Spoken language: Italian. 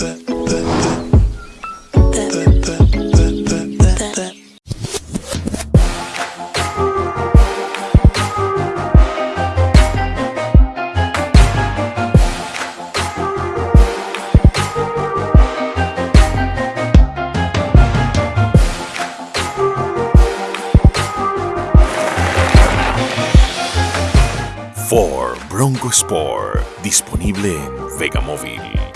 For Bronco Sport, disponibile in Vega Móvil.